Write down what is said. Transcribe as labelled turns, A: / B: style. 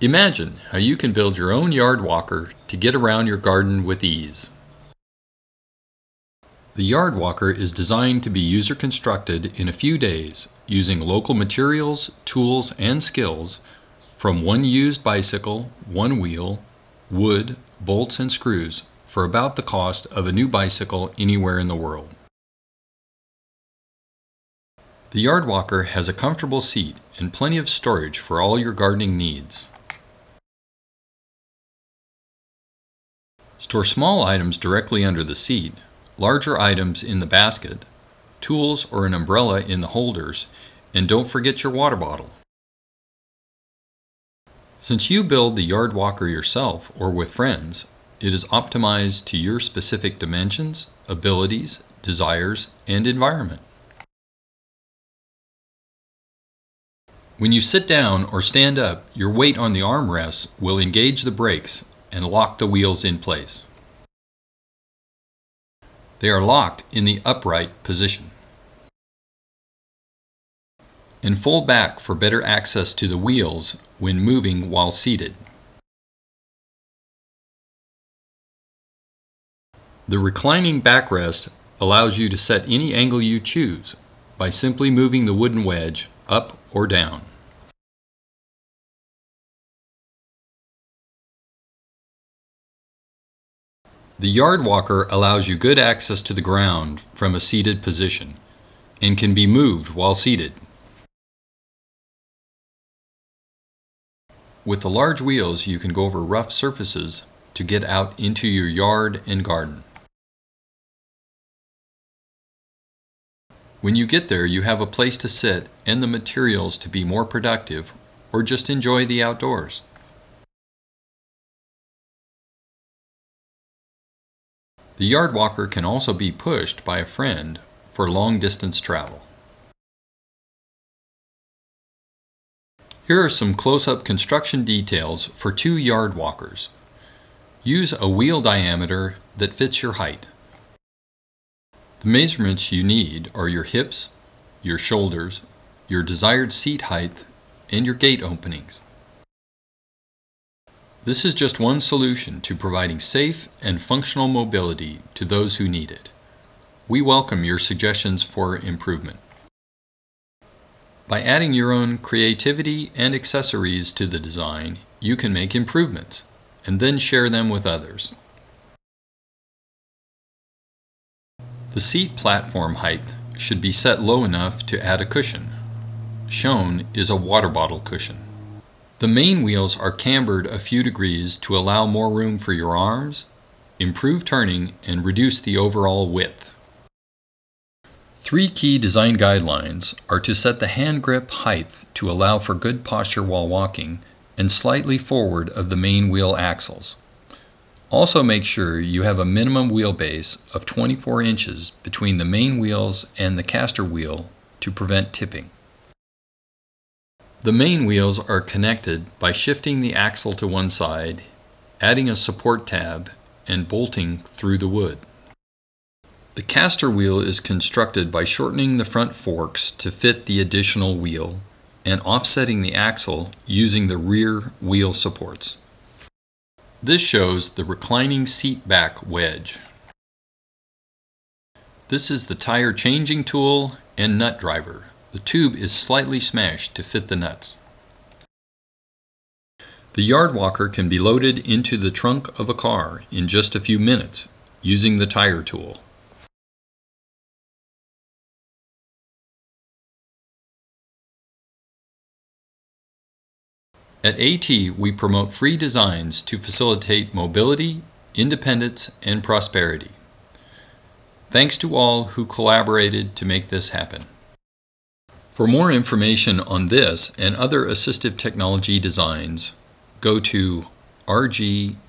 A: Imagine how you can build your own yard walker to get around your garden with ease. The yard walker is designed to be user constructed in a few days using local materials, tools, and skills from one used bicycle, one wheel, wood, bolts, and screws for about the cost of a new bicycle anywhere in the world. The yard walker has a comfortable seat and plenty of storage for all your gardening needs. Store small items directly under the seat, larger items in the basket, tools or an umbrella in the holders, and don't forget your water bottle. Since you build the yard walker yourself or with friends, it is optimized to your specific dimensions, abilities, desires, and environment. When you sit down or stand up, your weight on the armrests will engage the brakes and lock the wheels in place. They are locked in the upright position. And fold back for better access to the wheels when moving while seated. The reclining backrest allows you to set any angle you choose by simply moving the wooden wedge up or down. The yard walker allows you good access to the ground from a seated position and can be moved while seated. With the large wheels you can go over rough surfaces to get out into your yard and garden. When you get there you have a place to sit and the materials to be more productive or just enjoy the outdoors. The yard walker can also be pushed by a friend for long distance travel. Here are some close-up construction details for two yard walkers. Use a wheel diameter that fits your height. The measurements you need are your hips, your shoulders, your desired seat height, and your gate openings. This is just one solution to providing safe and functional mobility to those who need it. We welcome your suggestions for improvement. By adding your own creativity and accessories to the design, you can make improvements and then share them with others. The seat platform height should be set low enough to add a cushion. Shown is a water bottle cushion. The main wheels are cambered a few degrees to allow more room for your arms, improve turning, and reduce the overall width. Three key design guidelines are to set the hand grip height to allow for good posture while walking and slightly forward of the main wheel axles. Also make sure you have a minimum wheelbase of 24 inches between the main wheels and the caster wheel to prevent tipping. The main wheels are connected by shifting the axle to one side, adding a support tab, and bolting through the wood. The caster wheel is constructed by shortening the front forks to fit the additional wheel and offsetting the axle using the rear wheel supports. This shows the reclining seat back wedge. This is the tire changing tool and nut driver. The tube is slightly smashed to fit the nuts. The yard walker can be loaded into the trunk of a car in just a few minutes using the tire tool. At AT, we promote free designs to facilitate mobility, independence, and prosperity. Thanks to all who collaborated to make this happen. For more information on this and other assistive technology designs, go to rgat.net.